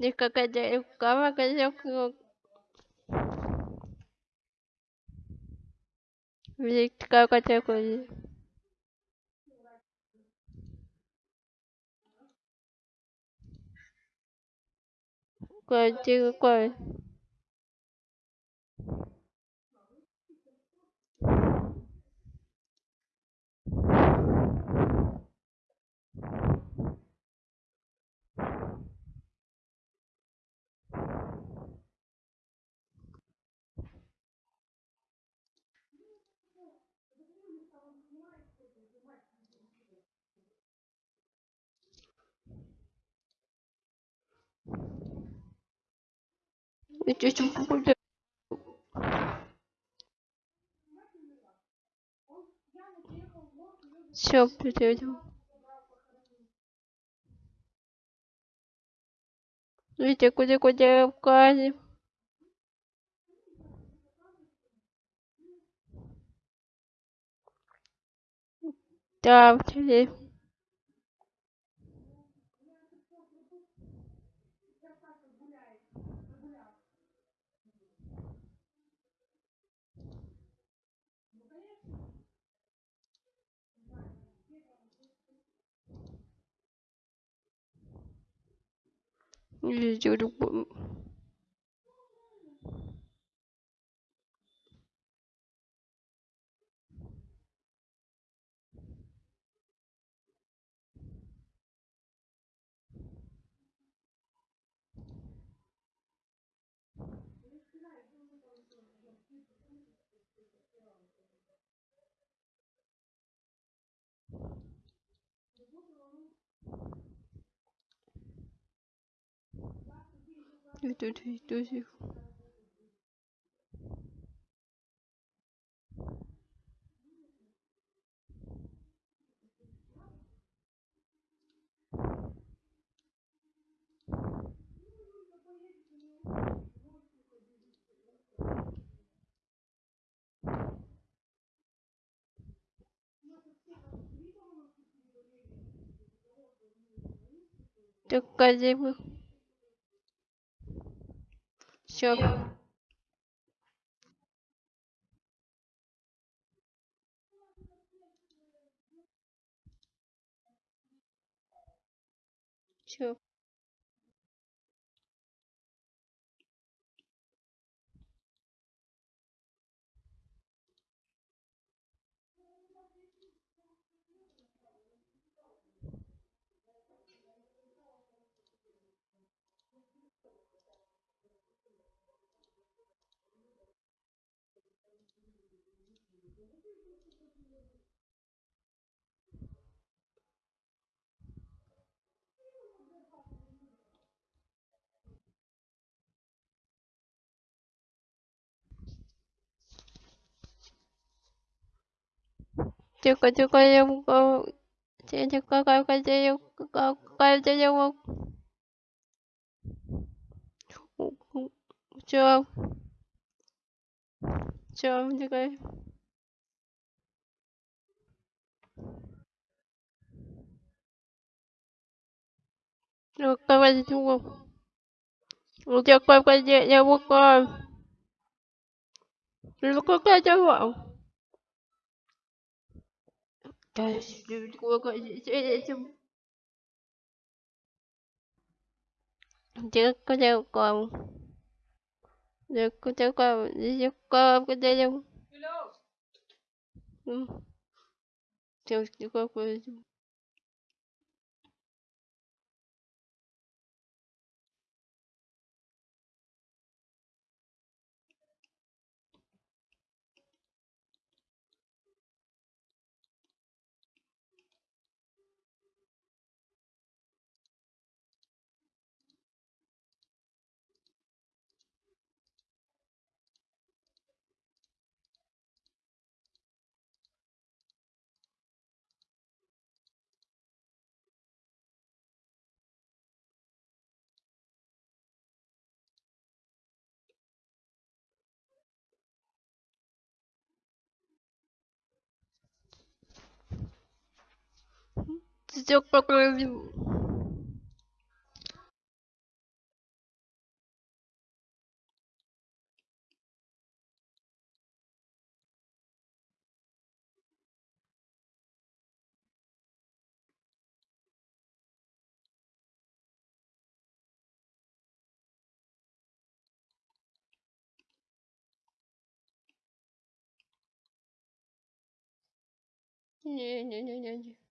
De qualquer jeito, qualquer coisa eu... De qualquer coisa. Contigo, coisa. Что будет? Все, придём. Видите, куда куда в казе. Да, в телефон. Видео любым. Тут видосик. Так, Sure. Sure. chưa có chưa có dung cô chưa chưa có coi coi chưa dung có coi chưa dung không? Chưa không? Chưa không? Chưa coi. Được, quay qua YouTube không? Được chưa, quay quay YouTube coi. Được, coi qua cho bọn Coi, coi qua YouTube chứ có chơi còn được có chơi còn có chơi không Тихо, тихо. пиздец покрывил Не-не-не-не-не.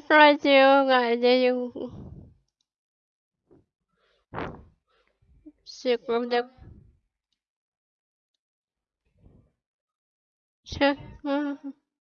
Прекрати ругать, дядю. Секунду. Сейчас.